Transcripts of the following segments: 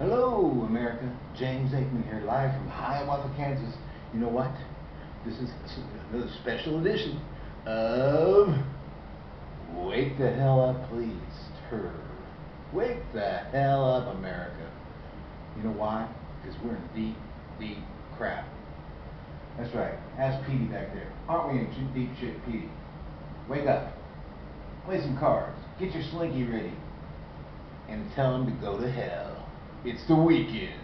Hello, America. James Aikman here, live from Hiawatha, Kansas. You know what? This is another special edition of Wake the Hell Up, Please, Tur. Wake the hell up, America. You know why? Because we're in deep, deep crap. That's right. Ask Petey back there. Aren't we in deep shit, Petey? Wake up. Play some cards. Get your slinky ready. And tell him to go to hell. It's the weekend.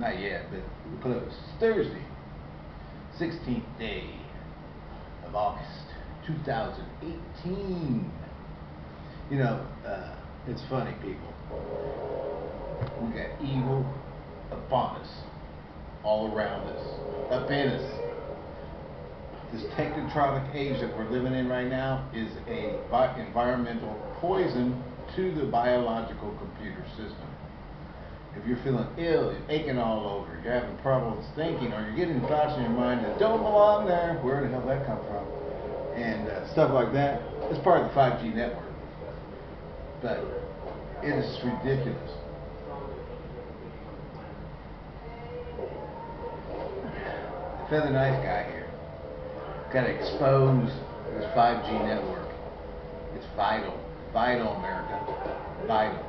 Not yet, but close. Thursday, 16th day of August, 2018. You know, uh, it's funny, people. We got evil upon us, all around us, up in us. This technotronic age that we're living in right now is a environmental poison to the biological computer system if you're feeling ill, you're aching all over, you're having problems thinking, or you're getting thoughts in your mind that don't belong there, where the hell that come from? And uh, stuff like that. It's part of the 5G network. But it is ridiculous. The Feather Knife guy here got to expose this 5G network. It's vital. Vital, America. Vital.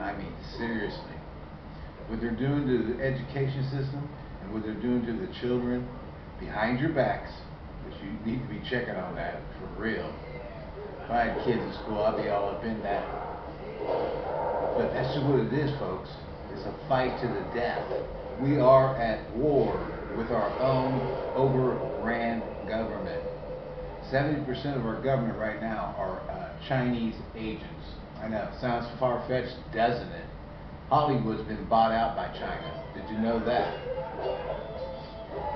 I mean, seriously. What they're doing to the education system and what they're doing to the children behind your backs, which you need to be checking on that for real. If I had kids in school, I'd be all up in that. But that's just what it is, folks. It's a fight to the death. We are at war with our own overran government. 70% of our government right now are uh, Chinese agents. I know, sounds far-fetched, doesn't it? Hollywood's been bought out by China. Did you know that?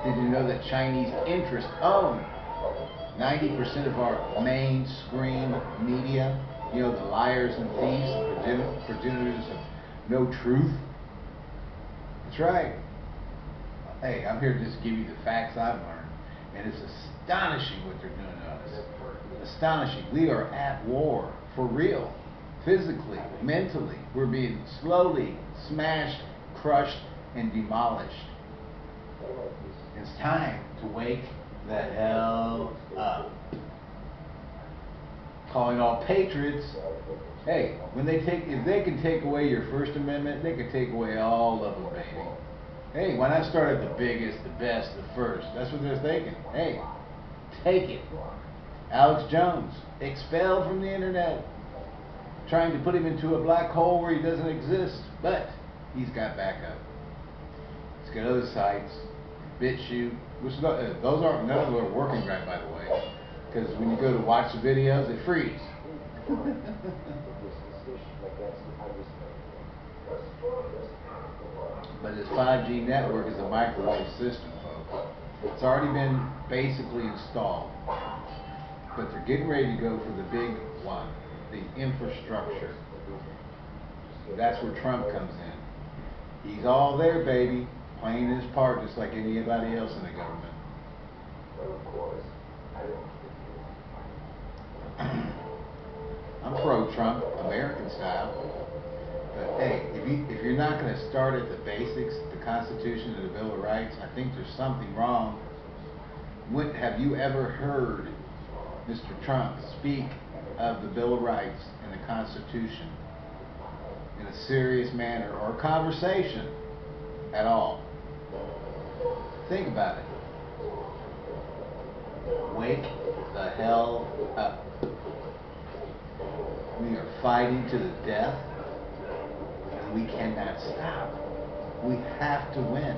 Did you know that Chinese interests own 90% of our mainstream media? You know, the liars and thieves, the progenitors of no truth? That's right. Hey, I'm here to just give you the facts I've learned. And it's astonishing what they're doing to us. Astonishing. We are at war, for real physically, mentally. We're being slowly smashed, crushed, and demolished. It's time to wake the hell up. Calling all patriots. Hey, when they take, if they can take away your First Amendment, they can take away all of them, baby. Hey, why not start at the biggest, the best, the first? That's what they're thinking. Hey, take it. Alex Jones, expelled from the internet trying to put him into a black hole where he doesn't exist, but he's got backup. He's got other sites, BitChute, which uh, those aren't none of them are working right, by the way, because when you go to watch the videos, they freeze. but this 5G network is a microwave system, folks. It's already been basically installed, but they're getting ready to go for the big one the infrastructure. That's where Trump comes in. He's all there, baby, playing his part just like anybody else in the government. Of course, I'm pro-Trump, American style. But hey, if, you, if you're not going to start at the basics, the Constitution and the Bill of Rights, I think there's something wrong. When, have you ever heard Mr. Trump speak of the Bill of Rights and the Constitution in a serious manner or conversation at all. Think about it. Wake the hell up. We are fighting to the death and we cannot stop. We have to win.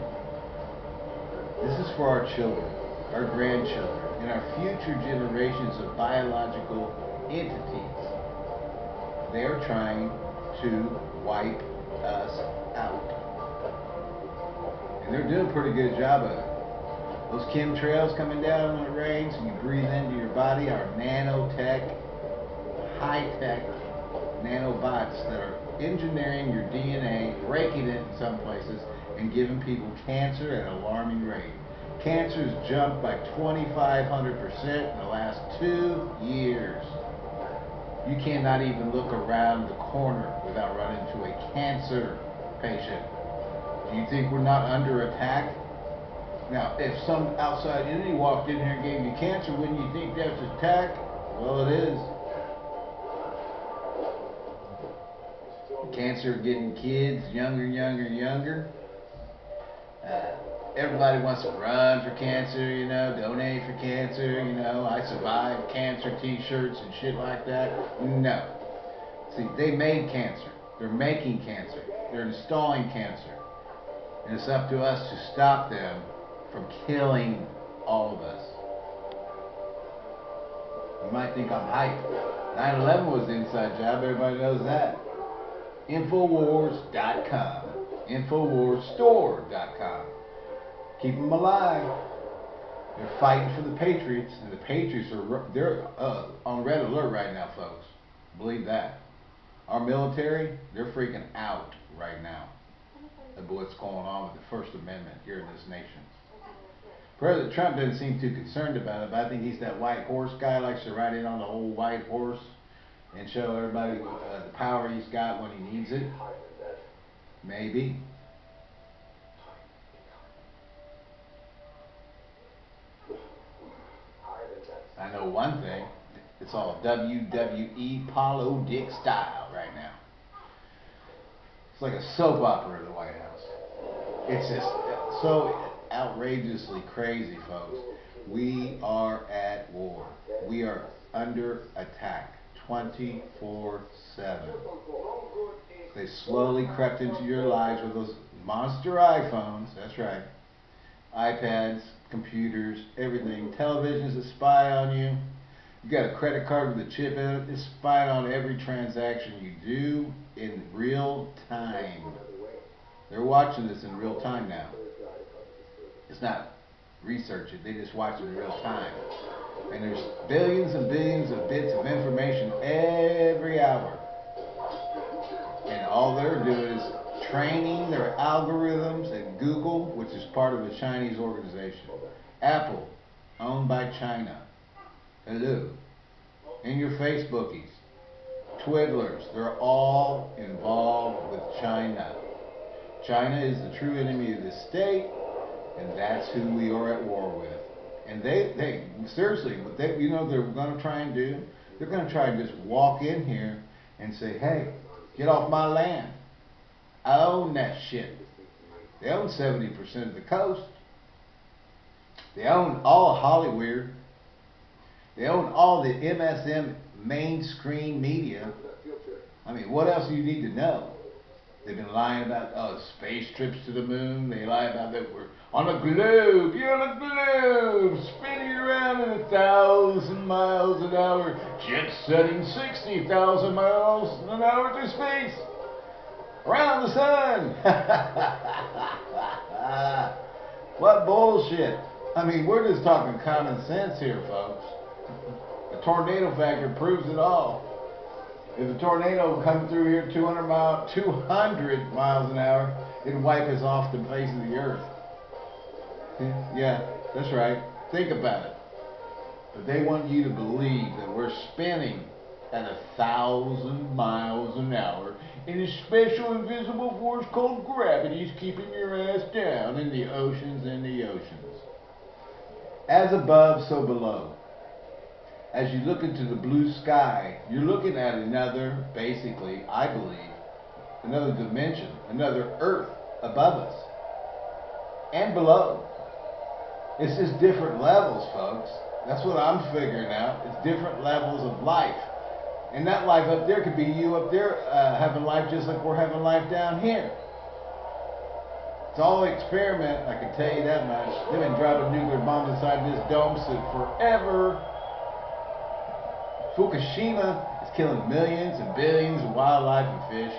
This is for our children, our grandchildren, and our future generations of biological entities. They're trying to wipe us out. And they're doing a pretty good job of it. Those chemtrails coming down when it rains and you breathe into your body are nanotech, high-tech nanobots that are engineering your DNA, breaking it in some places, and giving people cancer at alarming rate. Cancer's jumped by 2,500% in the last two years. You cannot even look around the corner without running into a cancer patient. Do you think we're not under attack? Now, if some outside entity walked in here and gave you cancer, wouldn't you think that's attack? Well, it is. Cancer getting kids younger, younger, younger. Uh, everybody wants to run for cancer, you know, donate for cancer, you know, I survived cancer t-shirts and shit like that. No. See, they made cancer. They're making cancer. They're installing cancer. And it's up to us to stop them from killing all of us. You might think I'm hype. 9-11 was the inside job, everybody knows that. Infowars.com. Infowarsstore.com. Keep them alive. They're fighting for the Patriots, and the Patriots are they're uh, on red alert right now, folks. Believe that. Our military, they're freaking out right now of what's going on with the First Amendment here in this nation. President Trump doesn't seem too concerned about it, but I think he's that white horse guy, likes to ride in on the old white horse and show everybody uh, the power he's got when he needs it. Maybe. I know one thing. It's all WWE Apollo Dick style right now. It's like a soap opera in the White House. It's just so outrageously crazy, folks. We are at war. We are under attack 24 7. They slowly crept into your lives with those monster iPhones. That's right. iPads, computers, everything. Televisions that spy on you. You got a credit card with a chip in it. It's spying on every transaction you do in real time. They're watching this in real time now. It's not research it, they just watch it in real time. And there's billions and billions of bits of information every hour. And all they're doing is training their algorithms at Google, which is part of a Chinese organization. Apple, owned by China. Hello. And your Facebookies, Twiddlers, they're all involved with China. China is the true enemy of the state, and that's who we are at war with. And they, they seriously, what they, you know, they're going to try and do. They're going to try and just walk in here and say, "Hey, get off my land. Own that shit." They own 70% of the coast. They own all of Hollywood. They own all the MSM mainstream media. I mean, what else do you need to know? They've been lying about oh space trips to the moon. They lie about that we're on a globe. You're on a globe, spinning around in a thousand miles an hour, jet setting sixty thousand miles an hour through space around the sun. what bullshit! I mean, we're just talking common sense here, folks. The tornado factor proves it all. If a tornado come through here 200 mile, 200 miles an hour, it'd wipe us off the face of the earth. Yeah, that's right. Think about it. But they want you to believe that we're spinning at a thousand miles an hour and a special invisible force called gravity is keeping your ass down in the oceans and the oceans. As above, so below as you look into the blue sky, you're looking at another, basically, I believe, another dimension, another earth above us and below. It's just different levels, folks. That's what I'm figuring out. It's different levels of life. And that life up there could be you up there uh, having life just like we're having life down here. It's all an experiment, I can tell you that much. They've been dropping nuclear bombs inside this dome suit forever. Fukushima is killing millions and billions of wildlife and fish,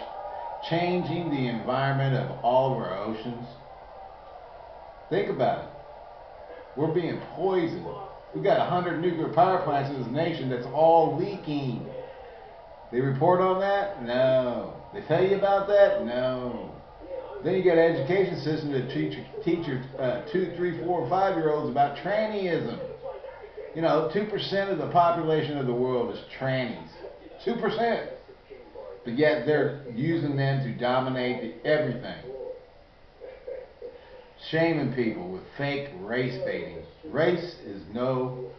changing the environment of all of our oceans. Think about it. We're being poisoned. We've got 100 nuclear power plants in this nation that's all leaking. They report on that? No. They tell you about that? No. Then you got an education system to teach, teach your uh, two, three, four, five year olds about trannyism. You know, 2% of the population of the world is trannies. 2%. But yet they're using them to dominate everything. Shaming people with fake race baiting. Race is no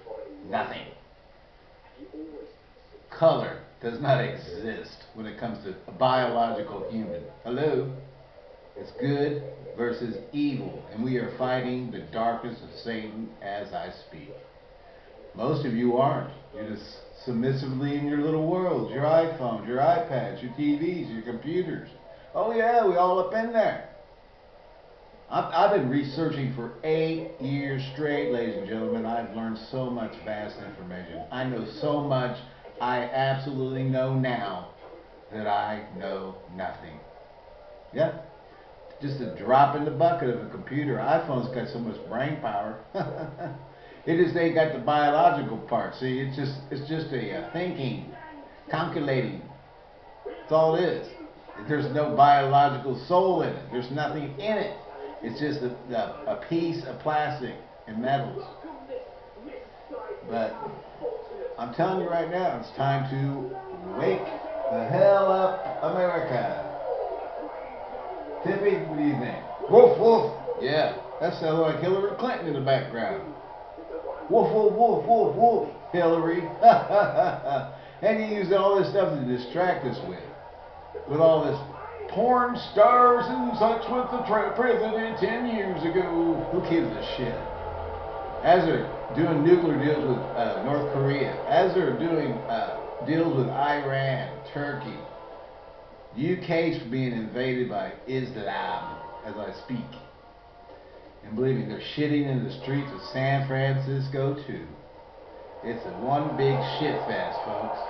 nothing. Color does not exist when it comes to a biological human. Hello? It's good versus evil, and we are fighting the darkness of Satan as I speak. Most of you aren't. You're just submissively in your little worlds, your iPhones, your iPads, your TVs, your computers. Oh yeah, we all up in there. I've, I've been researching for eight years straight, ladies and gentlemen. I've learned so much vast information. I know so much I absolutely know now that I know nothing. Yeah? Just a drop in the bucket of a computer. iPhone's got so much brain power. It is they got the biological part. See, it's just it's just a uh, thinking, calculating. That's all it is. There's no biological soul in it. There's nothing in it. It's just a, a, a piece of plastic and metals. But I'm telling you right now, it's time to wake the hell up, America. Tippy, what do you think? Woof woof. Yeah, that sounds like Hillary Clinton in the background. Woof, woof, woof, woof, woof, Hillary. and you use all this stuff to distract us with. With all this porn stars and such with the president 10 years ago. Who gives a shit? As they're doing nuclear deals with uh, North Korea, as they're doing uh, deals with Iran, Turkey, UK's being invaded by Islam as I speak. And believe me, they're shitting in the streets of San Francisco too. It's a one big shit fest, folks.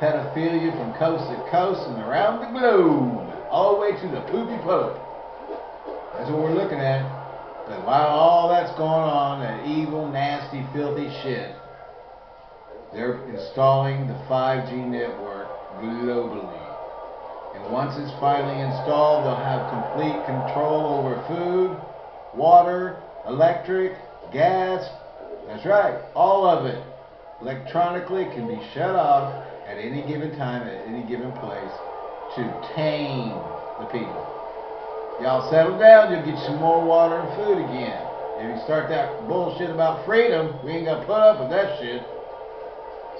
Pedophilia from coast to coast and around the globe, all the way to the poopy pope. That's what we're looking at. But while all that's going on, that evil, nasty, filthy shit, they're installing the 5G network globally. And once it's finally installed, they'll have complete control over food, water, electric, gas. That's right, all of it electronically can be shut off at any given time, at any given place to tame the people. Y'all settle down, you'll get some more water and food again. If you start that bullshit about freedom, we ain't gonna put up with that shit.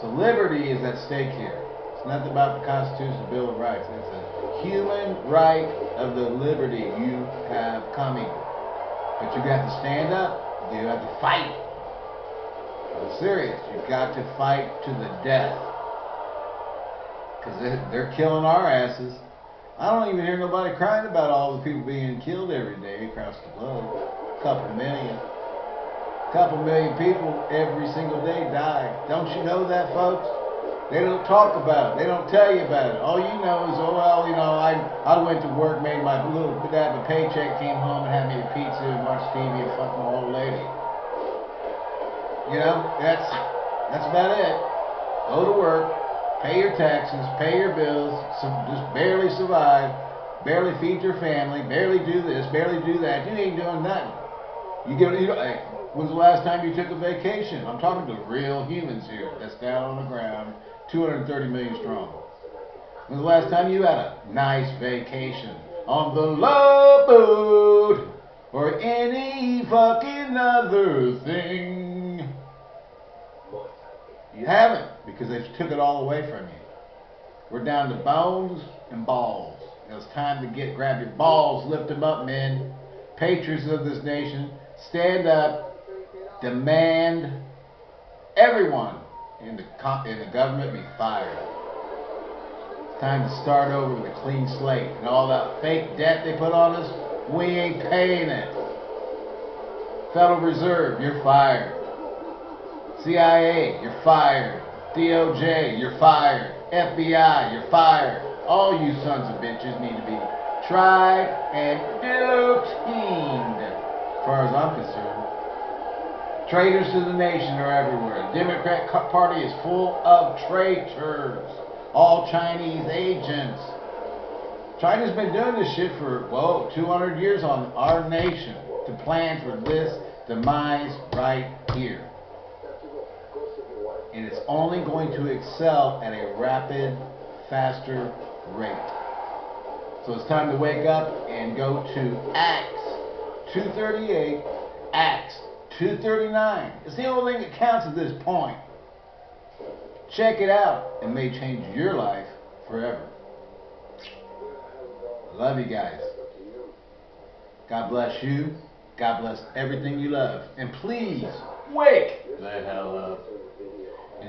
So liberty is at stake here. It's nothing about the Constitution, Bill of Rights. It's a human right of the liberty you have coming. But you got to stand up. You have to fight. I'm serious. You've got to fight to the death. Because they're killing our asses. I don't even hear nobody crying about all the people being killed every day across the globe. A couple million. A couple million people every single day die. Don't you know that, folks? They don't talk about it. They don't tell you about it. All you know is, oh well, you know, I I went to work, made my little that my paycheck, came home and had me a pizza and watched TV and fucked my old lady. You know, that's that's about it. Go to work, pay your taxes, pay your bills, just barely survive, barely feed your family, barely do this, barely do that. You ain't doing nothing. You get you know, hey, when's the last time you took a vacation? I'm talking to real humans here that's down on the ground 230 million strong. When's the last time you had a nice vacation on the love boat or any fucking other thing? You haven't because they took it all away from you. We're down to bones and balls. It's time to get grab your balls, lift them up, men. Patriots of this nation, stand up, demand everyone in the, in the government be fired. It's time to start over with a clean slate. And all that fake debt they put on us, we ain't paying it. Federal Reserve, you're fired. CIA, you're fired. DOJ, you're fired. FBI, you're fired. All you sons of bitches need to be tried and guillotined, as far as I'm concerned. Traitors to the nation are everywhere. The Democrat Party is full of traitors. All Chinese agents. China's been doing this shit for, whoa, 200 years on our nation to plan for this demise right here. And it's only going to excel at a rapid, faster rate. So it's time to wake up and go to Acts 238, Acts 239. It's the only thing that counts at this point. Check it out. It may change your life forever. Love you guys. God bless you. God bless everything you love. And please, wake the hell up.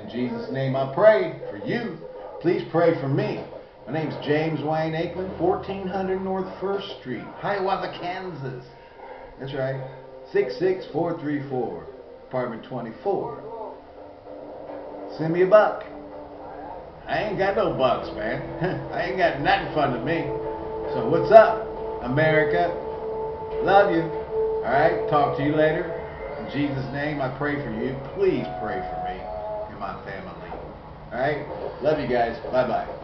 In Jesus' name I pray for you. Please pray for me. My name's James Wayne Aikman, 1400 North 1st Street, Hiawatha, Kansas. That's right. 66434, apartment 24. Send me a buck. I ain't got no bucks, man. I ain't got nothing fun to me. So what's up, America? Love you. All right, talk to you later. In Jesus' name, I pray for you. Please pray for me and my family. All right, love you guys. Bye bye.